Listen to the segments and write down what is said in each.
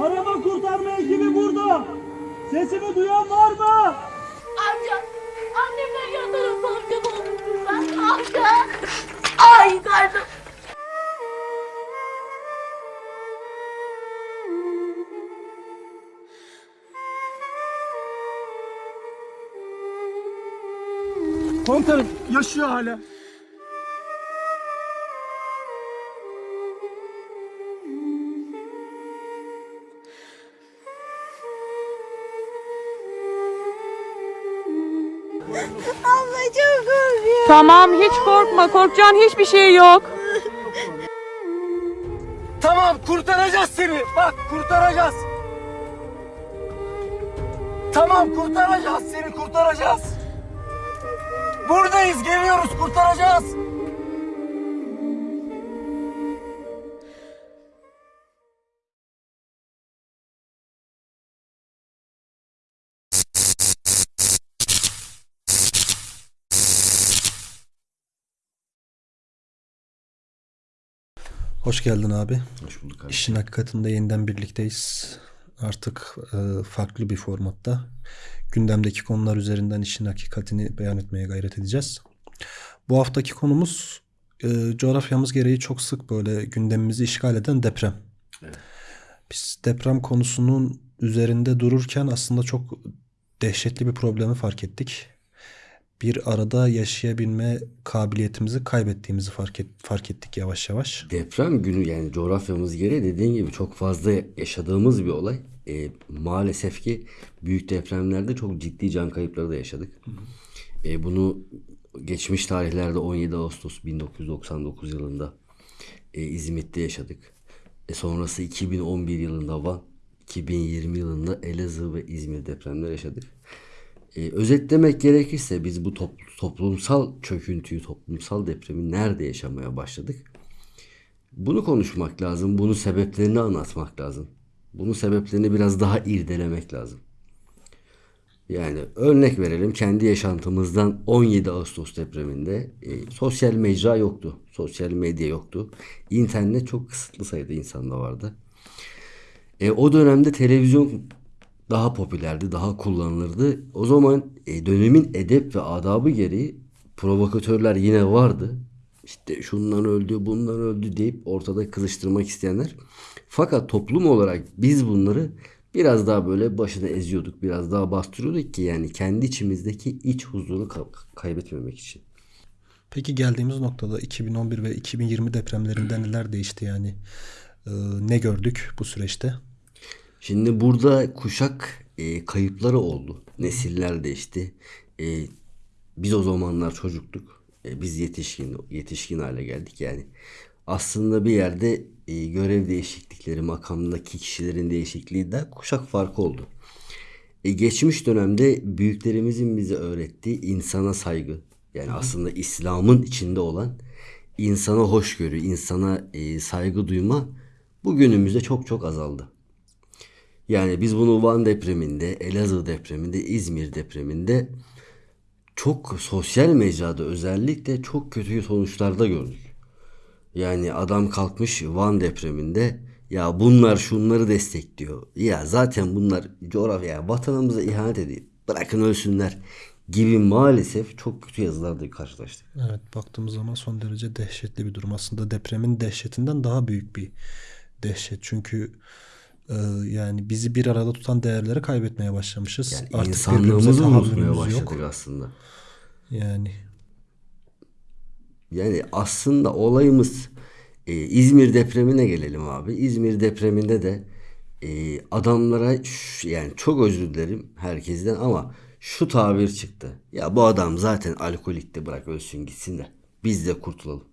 Arama kurtarma ekibi burada. Sesimi duyan var mı? Amca, annemler yanlarında amca olmuşsun sen. Amca. Ay karnım. Komutanım yaşıyor hala. Tamam hiç korkma. Korkacağın hiçbir şey yok. Tamam kurtaracağız seni. Bak kurtaracağız. Tamam kurtaracağız seni kurtaracağız. Buradayız geliyoruz kurtaracağız. Hoş geldin abi. Hoş bulduk abi. İşin hakikatinde yeniden birlikteyiz. Artık e, farklı bir formatta. Gündemdeki konular üzerinden işin hakikatini beyan etmeye gayret edeceğiz. Bu haftaki konumuz e, coğrafyamız gereği çok sık böyle gündemimizi işgal eden deprem. Evet. Biz deprem konusunun üzerinde dururken aslında çok dehşetli bir problemi fark ettik. Bir arada yaşayabilme kabiliyetimizi kaybettiğimizi fark, et, fark ettik yavaş yavaş. Deprem günü yani coğrafyamız gereği dediğin gibi çok fazla yaşadığımız bir olay. E, maalesef ki büyük depremlerde çok ciddi can kayıpları da yaşadık. E, bunu geçmiş tarihlerde 17 Ağustos 1999 yılında e, İzmit'te yaşadık. E, sonrası 2011 yılında Van, 2020 yılında Elazığ ve İzmir depremleri yaşadık. E, özetlemek gerekirse biz bu top- toplumsal çöküntüyü, toplumsal depremi nerede yaşamaya başladık? Bunu konuşmak lazım. Bunun sebeplerini anlatmak lazım. Bunun sebeplerini biraz daha irdelemek lazım. Yani örnek verelim kendi yaşantımızdan 17 Ağustos depreminde e, sosyal mecra yoktu. Sosyal medya yoktu. İnternet çok kısıtlı sayıda insanda vardı. E, o dönemde televizyon daha popülerdi, daha kullanılırdı. O zaman e, dönemin edep ve adabı gereği provokatörler yine vardı. İşte şundan öldü, bundan öldü deyip ortada kızıştırmak isteyenler. Fakat toplum olarak biz bunları biraz daha böyle başına eziyorduk, biraz daha bastırıyorduk ki yani kendi içimizdeki iç huzuru ka- kaybetmemek için. Peki geldiğimiz noktada 2011 ve 2020 depremlerinde neler değişti yani? Ee, ne gördük bu süreçte? Şimdi burada kuşak e, kayıpları oldu. Nesiller değişti. E, biz o zamanlar çocuktuk. E, biz yetişkin yetişkin hale geldik yani. Aslında bir yerde e, görev değişiklikleri, makamdaki kişilerin değişikliği de kuşak farkı oldu. E, geçmiş dönemde büyüklerimizin bize öğrettiği insana saygı. Yani aslında İslam'ın içinde olan insana hoşgörü, insana e, saygı duyma bugünümüzde çok çok azaldı. Yani biz bunu Van depreminde, Elazığ depreminde, İzmir depreminde çok sosyal mecrada özellikle çok kötü sonuçlarda gördük. Yani adam kalkmış Van depreminde ya bunlar şunları destekliyor. Ya zaten bunlar coğrafya vatanımıza ihanet ediyor. Bırakın ölsünler gibi maalesef çok kötü yazılarla karşılaştık. Evet baktığımız zaman son derece dehşetli bir durum. Aslında depremin dehşetinden daha büyük bir dehşet. Çünkü yani bizi bir arada tutan değerleri kaybetmeye başlamışız. Yani birbirimize insanlığımızı unutmaya başladık yok. aslında. Yani Yani aslında olayımız e, İzmir depremine gelelim abi. İzmir depreminde de e, adamlara yani çok özür dilerim herkesten ama şu tabir çıktı. Ya bu adam zaten alkolikti bırak ölsün gitsin de biz de kurtulalım.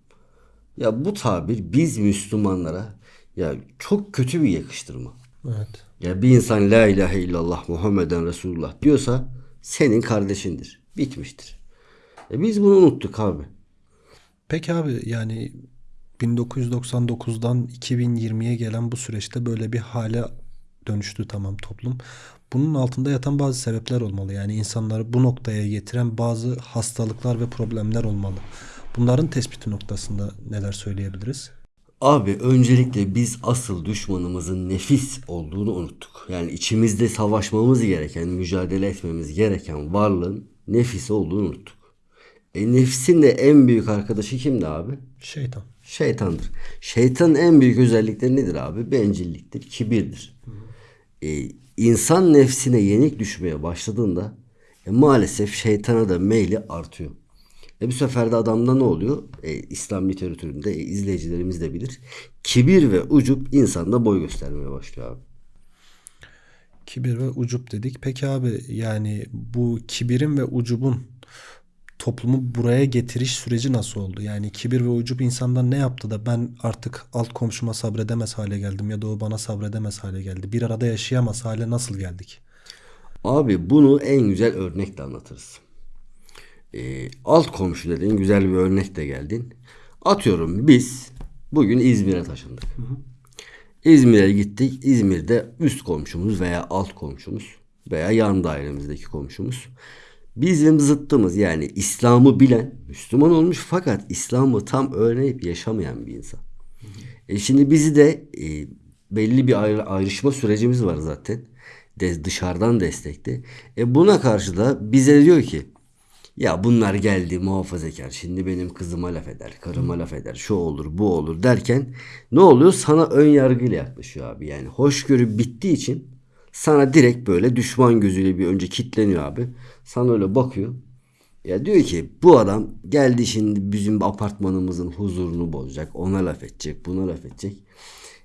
Ya bu tabir biz Müslümanlara ya çok kötü bir yakıştırma. Evet. Ya bir insan la ilahe illallah Muhammeden Resulullah diyorsa senin kardeşindir. Bitmiştir. E biz bunu unuttuk abi. Peki abi yani 1999'dan 2020'ye gelen bu süreçte böyle bir hale dönüştü tamam toplum. Bunun altında yatan bazı sebepler olmalı. Yani insanları bu noktaya getiren bazı hastalıklar ve problemler olmalı. Bunların tespiti noktasında neler söyleyebiliriz? Abi öncelikle biz asıl düşmanımızın nefis olduğunu unuttuk. Yani içimizde savaşmamız gereken, mücadele etmemiz gereken varlığın nefis olduğunu unuttuk. E nefsin de en büyük arkadaşı kimdi abi? Şeytan. Şeytandır. Şeytanın en büyük özellikleri nedir abi? Bencilliktir, kibirdir. E, insan nefsine yenik düşmeye başladığında e, maalesef şeytana da meyli artıyor. E bu sefer de adamda ne oluyor? E, İslam literatüründe e, izleyicilerimiz de bilir. Kibir ve ucup insanda boy göstermeye başlıyor abi. Kibir ve ucup dedik. Peki abi yani bu kibirin ve ucubun toplumu buraya getiriş süreci nasıl oldu? Yani kibir ve ucup insandan ne yaptı da ben artık alt komşuma sabredemez hale geldim ya da o bana sabredemez hale geldi. Bir arada yaşayamaz hale nasıl geldik? Abi bunu en güzel örnekle anlatırız. Ee, alt komşu dediğin güzel bir örnekle geldin. Atıyorum biz bugün İzmir'e taşındık. İzmir'e gittik. İzmir'de üst komşumuz veya alt komşumuz veya yan dairemizdeki komşumuz bizim zıttımız yani İslam'ı bilen Müslüman olmuş fakat İslam'ı tam öğrenip yaşamayan bir insan. E şimdi bizi de e, belli bir ayrı, ayrışma sürecimiz var zaten. De, dışarıdan destekte. E buna karşı da bize diyor ki ya bunlar geldi muhafazakar şimdi benim kızıma laf eder, karıma laf eder, şu olur bu olur derken ne oluyor? Sana ön yargıyla yaklaşıyor abi. Yani hoşgörü bittiği için sana direkt böyle düşman gözüyle bir önce kitleniyor abi. Sana öyle bakıyor. Ya diyor ki bu adam geldi şimdi bizim apartmanımızın huzurunu bozacak. Ona laf edecek, buna laf edecek.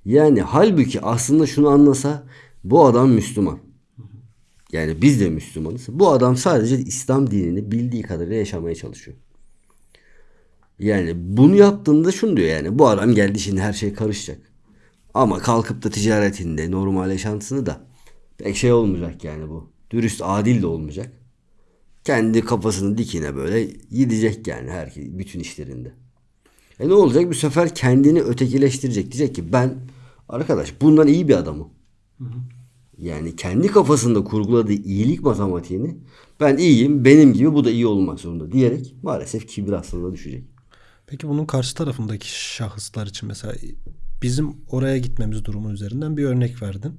Yani halbuki aslında şunu anlasa bu adam Müslüman. Yani biz de Müslümanız. Bu adam sadece İslam dinini bildiği kadarıyla yaşamaya çalışıyor. Yani bunu yaptığında şunu diyor yani bu adam geldi şimdi her şey karışacak. Ama kalkıp da ticaretinde normal yaşantısını da pek şey olmayacak yani bu. Dürüst adil de olmayacak. Kendi kafasını dikine böyle gidecek yani her bütün işlerinde. E ne olacak? Bu sefer kendini ötekileştirecek. Diyecek ki ben arkadaş bundan iyi bir adamım. Yani kendi kafasında kurguladığı iyilik matematiğini ben iyiyim benim gibi bu da iyi olmak zorunda diyerek maalesef kibir hastalığına düşecek. Peki bunun karşı tarafındaki şahıslar için mesela bizim oraya gitmemiz durumu üzerinden bir örnek verdin.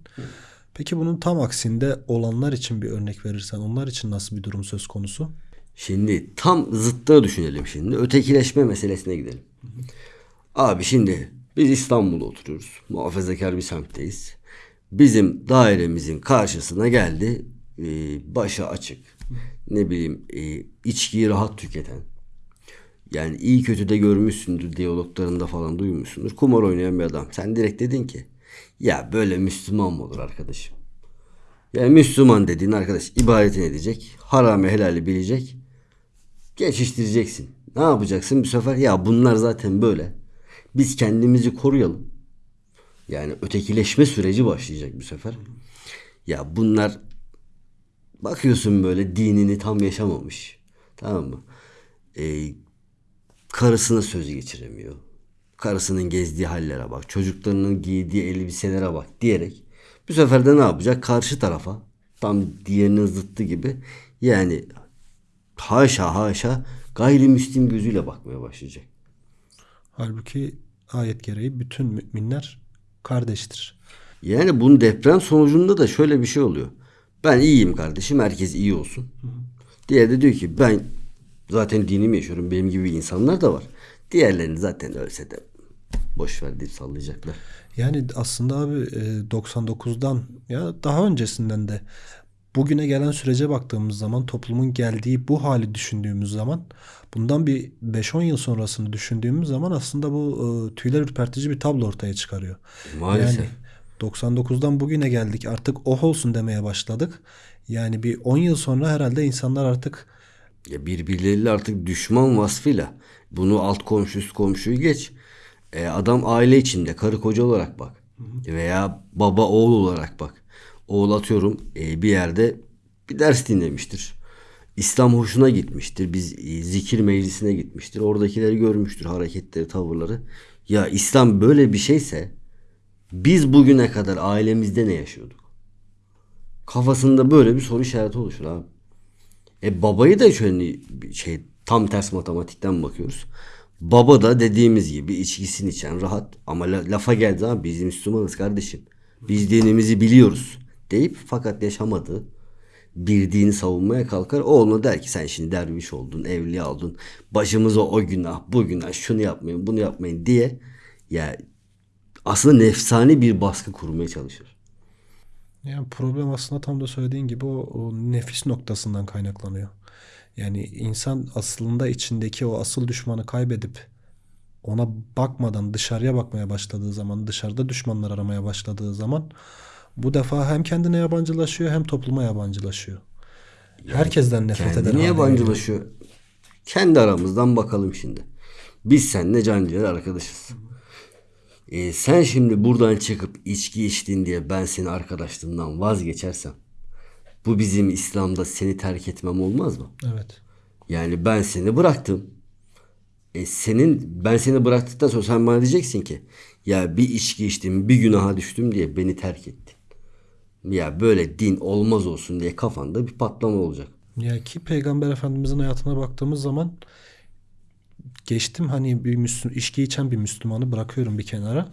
Peki bunun tam aksinde olanlar için bir örnek verirsen onlar için nasıl bir durum söz konusu? Şimdi tam zıttını düşünelim şimdi. Ötekileşme meselesine gidelim. Abi şimdi biz İstanbul'da oturuyoruz. Muhafazakar bir semtteyiz. Bizim dairemizin karşısına geldi. e, başı açık. Ne bileyim e, içkiyi rahat tüketen. Yani iyi kötü de görmüşsündür diyaloglarında falan duymuşsundur. Kumar oynayan bir adam. Sen direkt dedin ki ya böyle Müslüman mı olur arkadaşım? Yani Müslüman dediğin arkadaş ibadetini edecek. Haramı helali bilecek. Geçiştireceksin. Ne yapacaksın bu sefer? Ya bunlar zaten böyle. Biz kendimizi koruyalım. Yani ötekileşme süreci başlayacak bu sefer. Ya bunlar bakıyorsun böyle dinini tam yaşamamış. Tamam mı? Ee, karısına söz geçiremiyor. Karısının gezdiği hallere bak. Çocuklarının giydiği elbiselere bak diyerek bu sefer de ne yapacak? Karşı tarafa tam diğerinin zıttı gibi yani haşa haşa gayrimüslim gözüyle bakmaya başlayacak. Halbuki ayet gereği bütün müminler kardeştir. Yani bunun deprem sonucunda da şöyle bir şey oluyor. Ben iyiyim kardeşim herkes iyi olsun. Diğeri de diyor ki ben zaten dinimi yaşıyorum benim gibi insanlar da var. Diğerlerini zaten ölse de boş ver deyip sallayacaklar. Yani aslında abi e, 99'dan ya daha öncesinden de bugüne gelen sürece baktığımız zaman toplumun geldiği bu hali düşündüğümüz zaman bundan bir 5-10 yıl sonrasını düşündüğümüz zaman aslında bu e, tüyler ürpertici bir tablo ortaya çıkarıyor. Maalesef. Yani 99'dan bugüne geldik artık oh olsun demeye başladık. Yani bir 10 yıl sonra herhalde insanlar artık Ya birbirleriyle artık düşman vasfıyla bunu alt komşu üst komşuyu geç. E, adam aile içinde karı koca olarak bak. Veya baba oğul olarak bak. Oğul atıyorum e, bir yerde bir ders dinlemiştir. İslam hoşuna gitmiştir. Biz e, zikir meclisine gitmiştir. Oradakileri görmüştür hareketleri, tavırları. Ya İslam böyle bir şeyse biz bugüne kadar ailemizde ne yaşıyorduk? Kafasında böyle bir soru işareti oluşur abi. E babayı da şöyle şey tam ters matematikten bakıyoruz. Baba da dediğimiz gibi içkisini içen rahat ama la- lafa geldi zaman biz Müslümanız kardeşim. Biz dinimizi biliyoruz deyip fakat yaşamadığı bir dini savunmaya kalkar. O ona der ki sen şimdi derviş oldun, evliya oldun. Başımıza o günah, bu günah, şunu yapmayın, bunu yapmayın diye ya aslında nefsani bir baskı kurmaya çalışır. Yani problem aslında tam da söylediğin gibi o, o nefis noktasından kaynaklanıyor. Yani insan aslında içindeki o asıl düşmanı kaybedip ona bakmadan dışarıya bakmaya başladığı zaman, dışarıda düşmanlar aramaya başladığı zaman bu defa hem kendine yabancılaşıyor hem topluma yabancılaşıyor. Herkesten nefret eder. Geliyor. yabancılaşıyor. Kendi aramızdan bakalım şimdi. Biz seninle canciğer arkadaşız. Ee, sen şimdi buradan çıkıp içki içtin diye ben seni arkadaşlığımdan vazgeçersem bu bizim İslam'da seni terk etmem olmaz mı? Evet. Yani ben seni bıraktım. E senin ben seni bıraktıktan sonra sen bana diyeceksin ki ya bir içki içtim bir günaha düştüm diye beni terk ettin. Ya böyle din olmaz olsun diye kafanda bir patlama olacak. Ya ki Peygamber Efendimizin hayatına baktığımız zaman geçtim hani bir Müslüm, içki içen bir Müslümanı bırakıyorum bir kenara.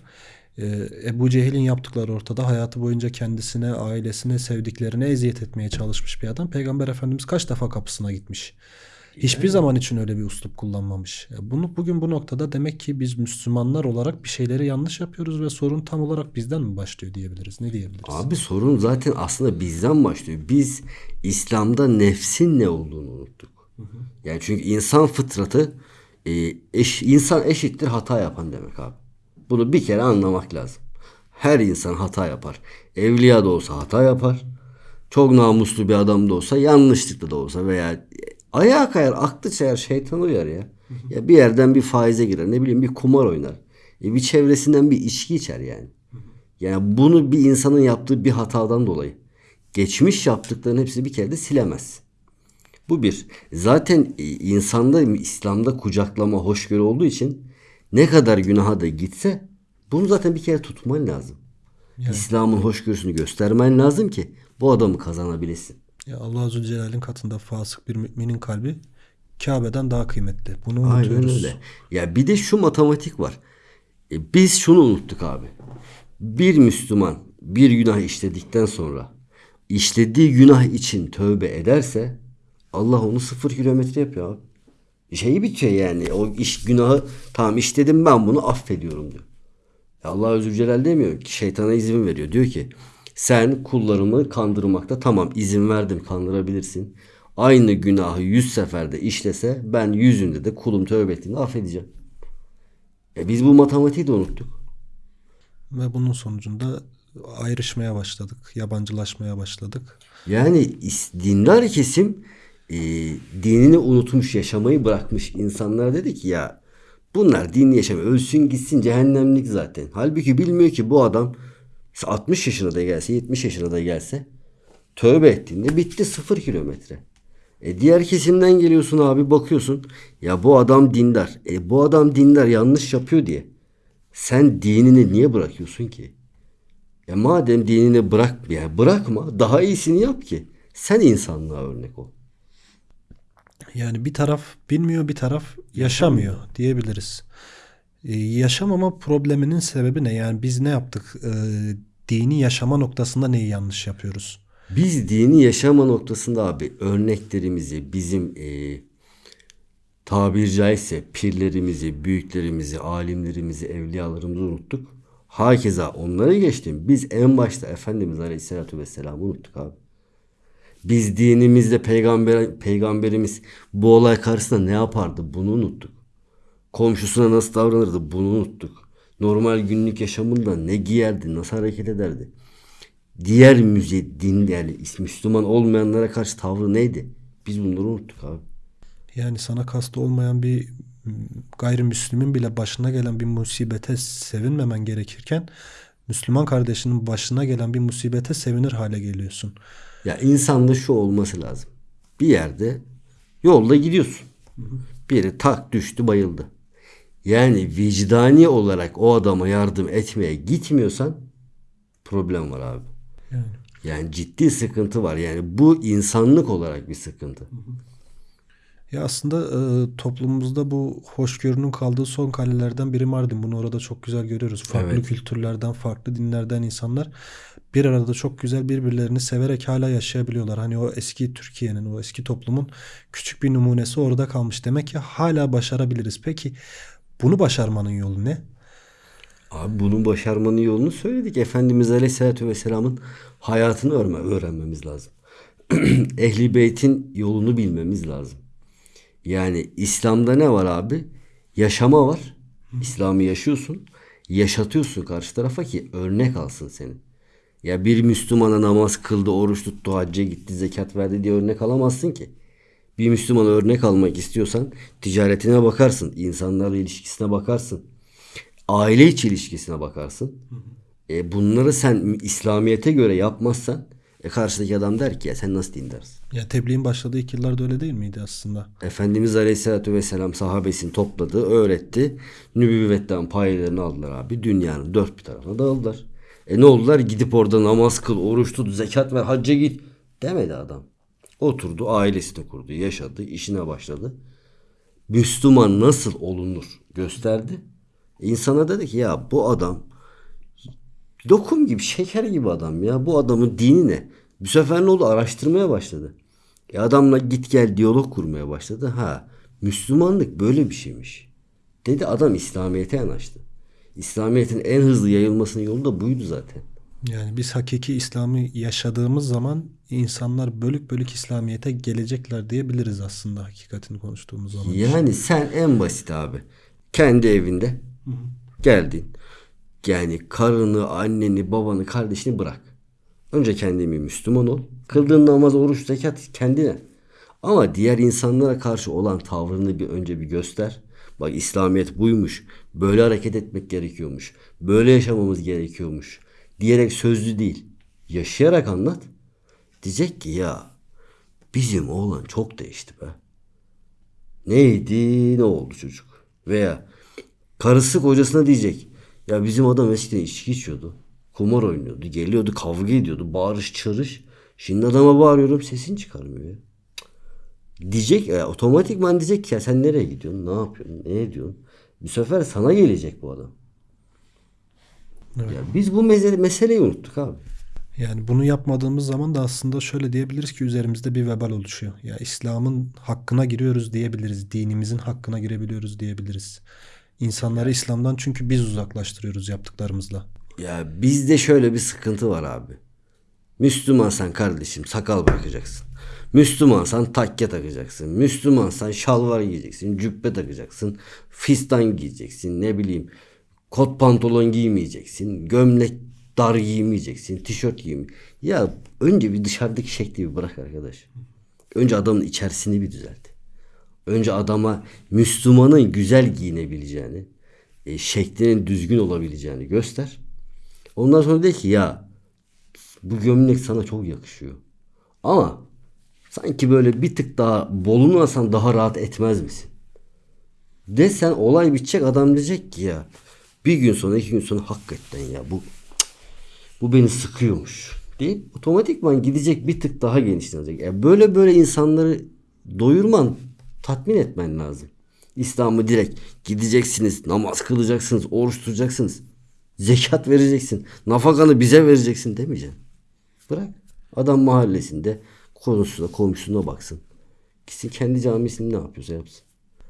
Ee, Ebu Cehil'in yaptıkları ortada. Hayatı boyunca kendisine, ailesine, sevdiklerine eziyet etmeye çalışmış bir adam. Peygamber Efendimiz kaç defa kapısına gitmiş. Hiçbir zaman için öyle bir uslup kullanmamış. Ya Bunu bugün bu noktada demek ki biz Müslümanlar olarak bir şeyleri yanlış yapıyoruz ve sorun tam olarak bizden mi başlıyor diyebiliriz. Ne diyebiliriz? Abi sorun zaten aslında bizden başlıyor. Biz İslam'da nefsin ne olduğunu unuttuk. Yani çünkü insan fıtratı e, eş, insan eşittir hata yapan demek abi. Bunu bir kere anlamak lazım. Her insan hata yapar. Evliya da olsa hata yapar. Çok namuslu bir adam da olsa yanlışlıkla da olsa veya ayağa kayar, aklı çayar, şeytan uyar ya. Ya bir yerden bir faize girer, ne bileyim bir kumar oynar. E bir çevresinden bir içki içer yani. Yani bunu bir insanın yaptığı bir hatadan dolayı geçmiş yaptıklarının hepsini bir kere de silemez. Bu bir. Zaten e, insanda İslam'da kucaklama, hoşgörü olduğu için ne kadar günaha da gitse bunu zaten bir kere tutman lazım. İslam'ın hoşgörüsünü göstermen lazım ki bu adamı kazanabilesin. Ya Allah Azze ve Celle'nin katında fasık bir müminin kalbi Kabe'den daha kıymetli. Bunu Aynen unutuyoruz. öyle. Ya bir de şu matematik var. E, biz şunu unuttuk abi. Bir Müslüman bir günah işledikten sonra işlediği günah için tövbe ederse Allah onu sıfır kilometre yapıyor abi. Şeyi bitiyor yani. O iş günahı tamam işledim ben bunu affediyorum diyor. Ya Allah Özür Celal demiyor ki şeytana izin veriyor. Diyor ki sen kullarımı kandırmakta tamam izin verdim kandırabilirsin. Aynı günahı yüz seferde işlese ben yüzünde de kulum tövbe ettiğinde affedeceğim. E biz bu matematiği de unuttuk. Ve bunun sonucunda ayrışmaya başladık. Yabancılaşmaya başladık. Yani dindar kesim e, dinini unutmuş, yaşamayı bırakmış insanlar dedi ki ya bunlar dinini yaşamıyor. Ölsün gitsin cehennemlik zaten. Halbuki bilmiyor ki bu adam 60 yaşına da gelse 70 yaşına da gelse tövbe ettiğinde bitti sıfır kilometre. E diğer kesimden geliyorsun abi bakıyorsun ya bu adam dindar. E bu adam dindar yanlış yapıyor diye. Sen dinini niye bırakıyorsun ki? Ya madem dinini bırak ya bırakma daha iyisini yap ki sen insanlığa örnek ol. Yani bir taraf bilmiyor bir taraf yaşamıyor diyebiliriz. Ee, yaşamama probleminin sebebi ne? Yani biz ne yaptık? Ee, dini yaşama noktasında neyi yanlış yapıyoruz? Biz dini yaşama noktasında abi örneklerimizi bizim e, tabiri caizse pirlerimizi, büyüklerimizi, alimlerimizi, evliyalarımızı unuttuk. Hakeza onları geçtim. Biz en başta Efendimiz Aleyhisselatü Vesselam'ı unuttuk abi. Biz dinimizde peygamber, peygamberimiz bu olay karşısında ne yapardı bunu unuttuk. Komşusuna nasıl davranırdı bunu unuttuk. Normal günlük yaşamında ne giyerdi, nasıl hareket ederdi. Diğer müze, din yani Müslüman olmayanlara karşı tavrı neydi? Biz bunları unuttuk abi. Yani sana kastı olmayan bir gayrimüslimin bile başına gelen bir musibete sevinmemen gerekirken Müslüman kardeşinin başına gelen bir musibete sevinir hale geliyorsun. Ya insanda şu olması lazım. Bir yerde yolda gidiyorsun. Biri tak düştü bayıldı. Yani vicdani olarak o adama yardım etmeye gitmiyorsan problem var abi. Yani. Yani ciddi sıkıntı var. Yani bu insanlık olarak bir sıkıntı. Ya aslında e, toplumumuzda bu hoşgörünün kaldığı son kalelerden biri Mardin. Bunu orada çok güzel görüyoruz. Farklı Evet. kültürlerden, farklı dinlerden insanlar bir arada çok güzel birbirlerini severek hala yaşayabiliyorlar. Hani o eski Türkiye'nin, o eski toplumun küçük bir numunesi orada kalmış. Demek ki hala başarabiliriz. Peki bunu başarmanın yolu ne? Abi bunun başarmanın yolunu söyledik. Efendimiz Aleyhisselatü Vesselam'ın hayatını öğrenme, öğrenmemiz lazım. Ehli Beyt'in yolunu bilmemiz lazım. Yani İslam'da ne var abi? Yaşama var. İslam'ı yaşıyorsun. Yaşatıyorsun karşı tarafa ki örnek alsın seni. Ya bir Müslümana namaz kıldı, oruç tuttu, hacca gitti, zekat verdi diye örnek alamazsın ki. Bir Müslümana örnek almak istiyorsan ticaretine bakarsın, insanlarla ilişkisine bakarsın aile içi ilişkisine bakarsın. E, bunları sen İslamiyet'e göre yapmazsan e, karşıdaki adam der ki ya sen nasıl dindarsın? Ya tebliğin başladığı ilk yıllarda öyle değil miydi aslında? Efendimiz Aleyhisselatü Vesselam sahabesini topladı, öğretti. Nübüvvetten paylarını aldılar abi. Dünyanın dört bir tarafına dağıldılar. E ne oldular? Gidip orada namaz kıl, oruç tut, zekat ver, hacca git demedi adam. Oturdu, ailesini kurdu, yaşadı, işine başladı. Müslüman nasıl olunur gösterdi. İnsana dedi ki ya bu adam lokum gibi, şeker gibi adam ya. Bu adamın dini ne? Bu sefer ne oldu? Araştırmaya başladı. E adamla git gel diyalog kurmaya başladı. Ha Müslümanlık böyle bir şeymiş. Dedi adam İslamiyet'e yanaştı. İslamiyet'in en hızlı yayılmasının yolu da buydu zaten. Yani biz hakiki İslam'ı yaşadığımız zaman insanlar bölük bölük İslamiyet'e gelecekler diyebiliriz aslında hakikatini konuştuğumuz zaman. Yani sen en basit abi. Kendi evinde geldin. Yani karını, anneni, babanı, kardeşini bırak. Önce kendin bir Müslüman ol. Kıldığın namaz, oruç, zekat kendine. Ama diğer insanlara karşı olan tavrını bir önce bir göster. Bak İslamiyet buymuş. Böyle hareket etmek gerekiyormuş. Böyle yaşamamız gerekiyormuş. Diyerek sözlü değil. Yaşayarak anlat. Diyecek ki ya bizim oğlan çok değişti be. Neydi ne oldu çocuk? Veya karısı kocasına diyecek. Ya bizim adam eskiden içki içiyordu. Kumar oynuyordu. Geliyordu kavga ediyordu. Bağırış çağırış. Şimdi adama bağırıyorum sesini çıkarmıyor ya. Diyecek ya otomatikman diyecek ki ya sen nereye gidiyorsun? Ne yapıyorsun? Ne ediyorsun? Bu sefer sana gelecek bu adam. Ya biz bu mesele, meseleyi unuttuk abi. Yani bunu yapmadığımız zaman da aslında şöyle diyebiliriz ki üzerimizde bir vebal oluşuyor. Ya İslam'ın hakkına giriyoruz diyebiliriz. Dinimizin hakkına girebiliyoruz diyebiliriz. İnsanları İslam'dan çünkü biz uzaklaştırıyoruz yaptıklarımızla. Ya bizde şöyle bir sıkıntı var abi. Müslümansan kardeşim sakal bırakacaksın. Müslümansan takke takacaksın. Müslümansan şalvar giyeceksin. Cübbe takacaksın. Fistan giyeceksin. Ne bileyim kot pantolon giymeyeceksin. Gömlek dar giymeyeceksin. Tişört giymeyeceksin. Ya önce bir dışarıdaki şekli bir bırak arkadaş. Önce adamın içerisini bir düzelt. Önce adama Müslümanın güzel giyinebileceğini, e, şeklinin düzgün olabileceğini göster. Ondan sonra de ki ya bu gömlek sana çok yakışıyor. Ama sanki böyle bir tık daha bolunu alsan daha rahat etmez misin? Desen olay bitecek adam diyecek ki ya bir gün sonra iki gün sonra hakikaten ya bu bu beni sıkıyormuş deyip otomatikman gidecek bir tık daha genişlenecek. Yani böyle böyle insanları doyurman, tatmin etmen lazım. İslam'ı direkt gideceksiniz, namaz kılacaksınız, oruç tutacaksınız. Zekat vereceksin. Nafakanı bize vereceksin demeyeceksin. Bırak. Adam mahallesinde konusuna, komşusuna baksın. Gitsin kendi camisinde ne yapıyorsa yapsın.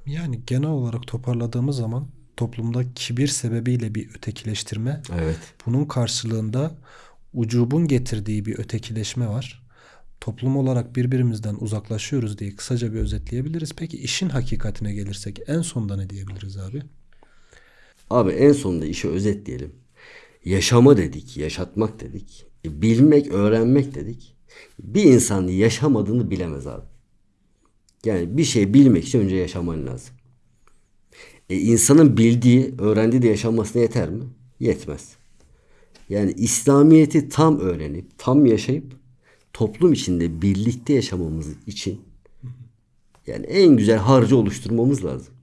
Yani genel olarak toparladığımız zaman toplumda kibir sebebiyle bir ötekileştirme, Evet. bunun karşılığında ucubun getirdiği bir ötekileşme var. Toplum olarak birbirimizden uzaklaşıyoruz diye kısaca bir özetleyebiliriz. Peki işin hakikatine gelirsek en sonda ne diyebiliriz abi? Abi en sonunda işi özetleyelim. Yaşama dedik, yaşatmak dedik. E, bilmek, öğrenmek dedik. Bir insan yaşamadığını bilemez abi. Yani bir şey bilmek için önce yaşaman lazım. E, insanın bildiği, öğrendiği de yaşanmasına yeter mi? Yetmez. Yani İslamiyet'i tam öğrenip, tam yaşayıp toplum içinde birlikte yaşamamız için yani en güzel harcı oluşturmamız lazım.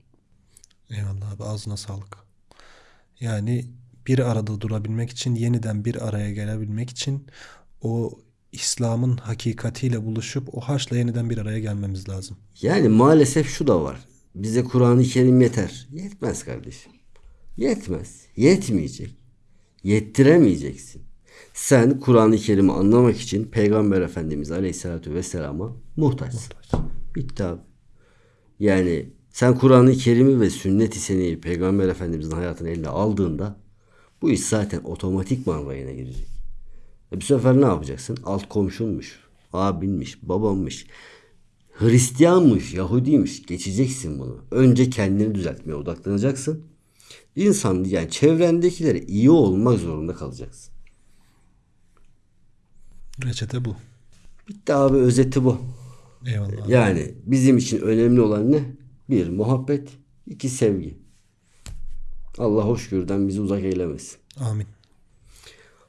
Eyvallah abi ağzına sağlık. Yani bir arada durabilmek için yeniden bir araya gelebilmek için o İslam'ın hakikatiyle buluşup o haçla yeniden bir araya gelmemiz lazım. Yani maalesef şu da var. Bize Kur'an-ı Kerim yeter. Yetmez kardeşim. Yetmez. Yetmeyecek. Yettiremeyeceksin. Sen Kur'an-ı Kerim'i anlamak için Peygamber Efendimiz Aleyhisselatü Vesselam'a muhtaçsın. Bitti abi. Yani sen Kur'an-ı Kerim'i ve sünnet-i seniyeyi Peygamber Efendimizin hayatını eline aldığında bu iş zaten otomatikman rayına girecek. E bu sefer ne yapacaksın? Alt komşunmuş, abinmiş, babammış, Hristiyanmış, Yahudiymiş. Geçeceksin bunu. Önce kendini düzeltmeye odaklanacaksın. İnsan yani çevrendekilere iyi olmak zorunda kalacaksın. Reçete bu. Bitti abi özeti bu. Eyvallah. abi. Yani bizim için önemli olan ne? Bir muhabbet, iki sevgi. Allah hoşgörüden bizi uzak eylemesin. Amin.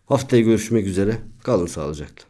Haftaya görüşmek üzere. Kalın sağlıcakla.